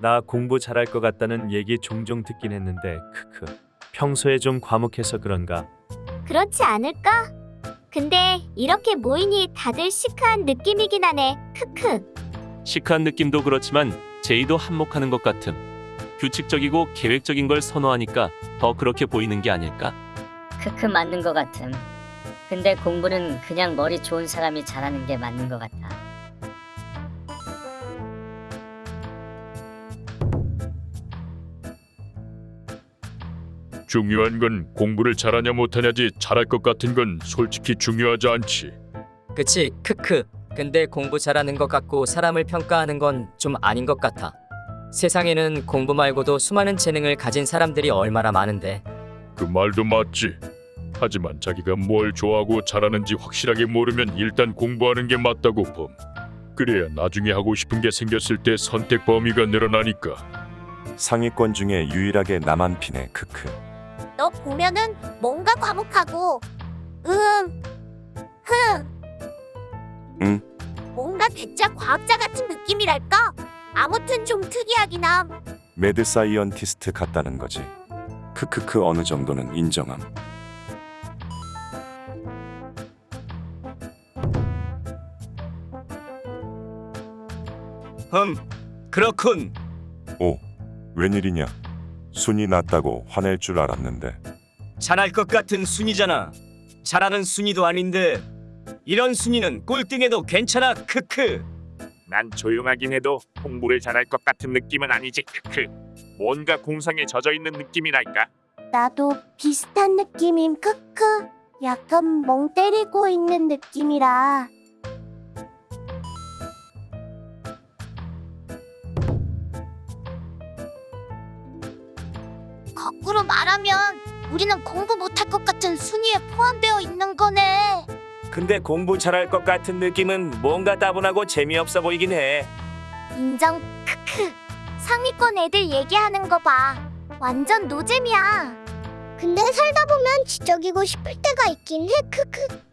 나 공부 잘할 것 같다는 얘기 종종 듣긴 했는데 크크. 평소에 좀 과묵해서 그런가? 그렇지 않을까? 근데 이렇게 모이니 다들 시크한 느낌이긴 하네. 크크. 시크한 느낌도 그렇지만 제이도 한몫하는 것 같음. 규칙적이고 계획적인 걸 선호하니까 더 그렇게 보이는 게 아닐까? 크크 맞는 것 같음. 근데 공부는 그냥 머리 좋은 사람이 잘하는 게 맞는 것 같아. 중요한 건 공부를 잘하냐 못하냐지 잘할 것 같은 건 솔직히 중요하지 않지. 그치 크크 근데 공부 잘하는 것 같고 사람을 평가하는 건 좀 아닌 것 같아 세상에는 공부 말고도 수많은 재능을 가진 사람들이 얼마나 많은데 그 말도 맞지. 하지만 자기가 뭘 좋아하고 잘하는지 확실하게 모르면 일단 공부하는 게 맞다고 봄. 그래야 나중에 하고 싶은 게 생겼을 때 선택 범위가 늘어나니까. 상위권 중에 유일하게 나만 피네 크크 너 보면은 뭔가 과묵하고 음, 흥. 응? 뭔가 괴짜 과학자 같은 느낌이랄까? 아무튼 좀 특이하긴 함. mad scientist 같다는 거지 크크크 어느 정도는 인정함 흠, 그렇군. 오 웬일이냐 순이 낮다고 화낼 줄 알았는데 잘할 것 같은 순이잖아. 잘하는 순이도 아닌데 이런 순이는 꼴등해도 괜찮아. 크크. 난 조용하긴 해도 공부를 잘할 것 같은 느낌은 아니지 크크 뭔가 공상에 젖어 있는 느낌이랄까 나도 비슷한 느낌임. 크크. 약간 멍 때리고 있는 느낌이라. 거꾸로 말하면 우리는 공부 못할 것 같은 순위에 포함되어 있는 거네. 근데 공부 잘할 것 같은 느낌은 뭔가 따분하고 재미없어 보이긴 해. 인정. 크크. 상위권 애들 얘기하는 거 봐. 완전 노잼이야. 근데 살다 보면 지적이고 싶을 때가 있긴 해. 크크.